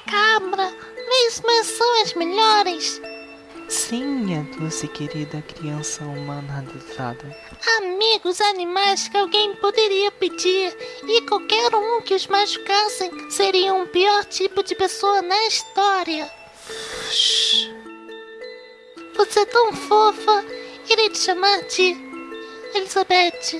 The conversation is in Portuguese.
cabra, mas são as melhores. Sim, a doce querida criança humana adotada. Amigos animais que alguém poderia pedir, e qualquer um que os machucassem seria um pior tipo de pessoa na história. Você é tão fofa, irei te chamar de Elizabeth.